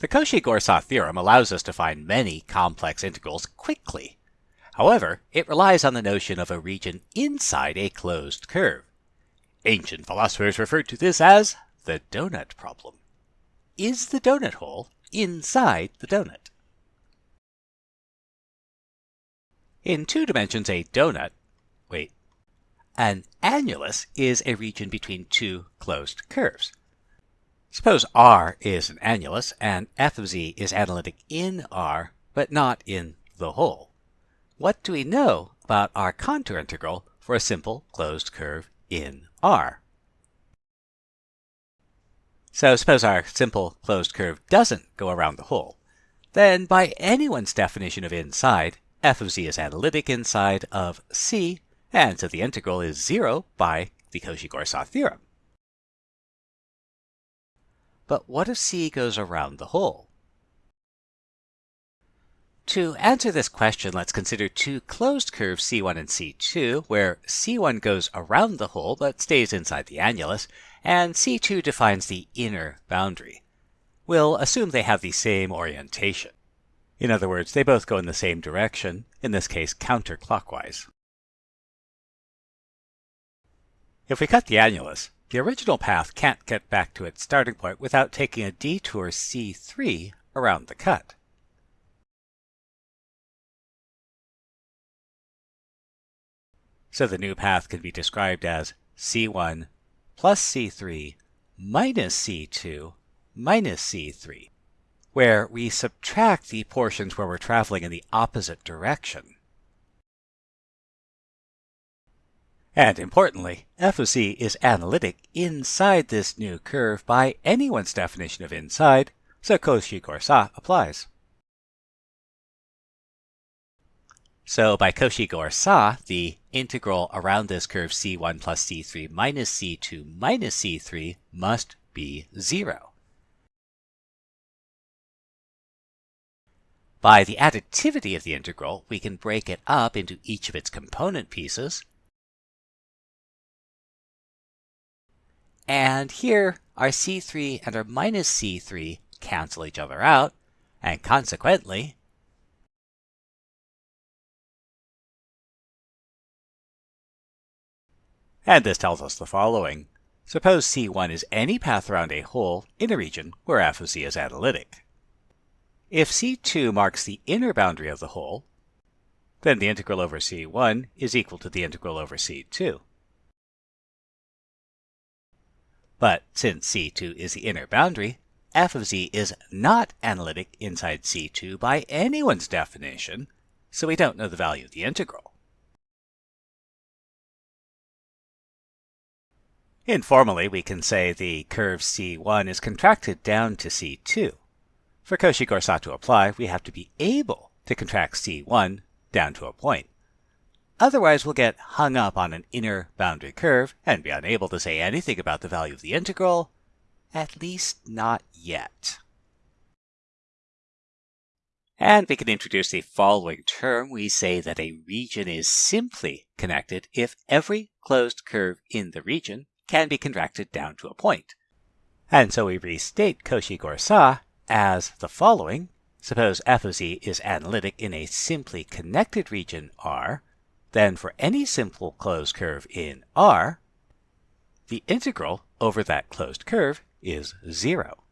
The Cauchy-Goursat theorem allows us to find many complex integrals quickly. However, it relies on the notion of a region inside a closed curve. Ancient philosophers referred to this as the donut problem. Is the donut hole inside the donut? In two dimensions, a donut, wait, an annulus is a region between two closed curves. Suppose R is an annulus and f of z is analytic in R, but not in the hole. What do we know about our contour integral for a simple closed curve in R? So suppose our simple closed curve doesn't go around the hole. Then by anyone's definition of inside, f of z is analytic inside of c, and so the integral is 0 by the Cauchy-Goursat theorem. But what if c goes around the hole? To answer this question, let's consider two closed curves C1 and C2, where C1 goes around the hole but stays inside the annulus, and C2 defines the inner boundary. We'll assume they have the same orientation. In other words, they both go in the same direction, in this case counterclockwise. If we cut the annulus, the original path can't get back to its starting point without taking a detour C3 around the cut. So the new path can be described as C1 plus C3 minus C2 minus C3, where we subtract the portions where we're traveling in the opposite direction. And importantly, f of z is analytic inside this new curve by anyone's definition of inside, so Cauchy-Goursat applies. So by Cauchy-Goursat, the integral around this curve c1 plus c3 minus c2 minus c3 must be 0. By the additivity of the integral, we can break it up into each of its component pieces. And here, our c3 and our minus c3 cancel each other out, and consequently, And this tells us the following. Suppose C1 is any path around a hole in a region where f of z is analytic. If C2 marks the inner boundary of the hole, then the integral over C1 is equal to the integral over C2. But since C2 is the inner boundary, f of z is not analytic inside C2 by anyone's definition, so we don't know the value of the integral. Informally, we can say the curve C1 is contracted down to C2. For Cauchy-Goursat to apply, we have to be able to contract C1 down to a point. Otherwise, we'll get hung up on an inner boundary curve and be unable to say anything about the value of the integral, at least not yet. And we can introduce the following term. We say that a region is simply connected if every closed curve in the region can be contracted down to a point. And so we restate Cauchy-Goursat as the following. Suppose f of z is analytic in a simply connected region R, then for any simple closed curve in R, the integral over that closed curve is 0.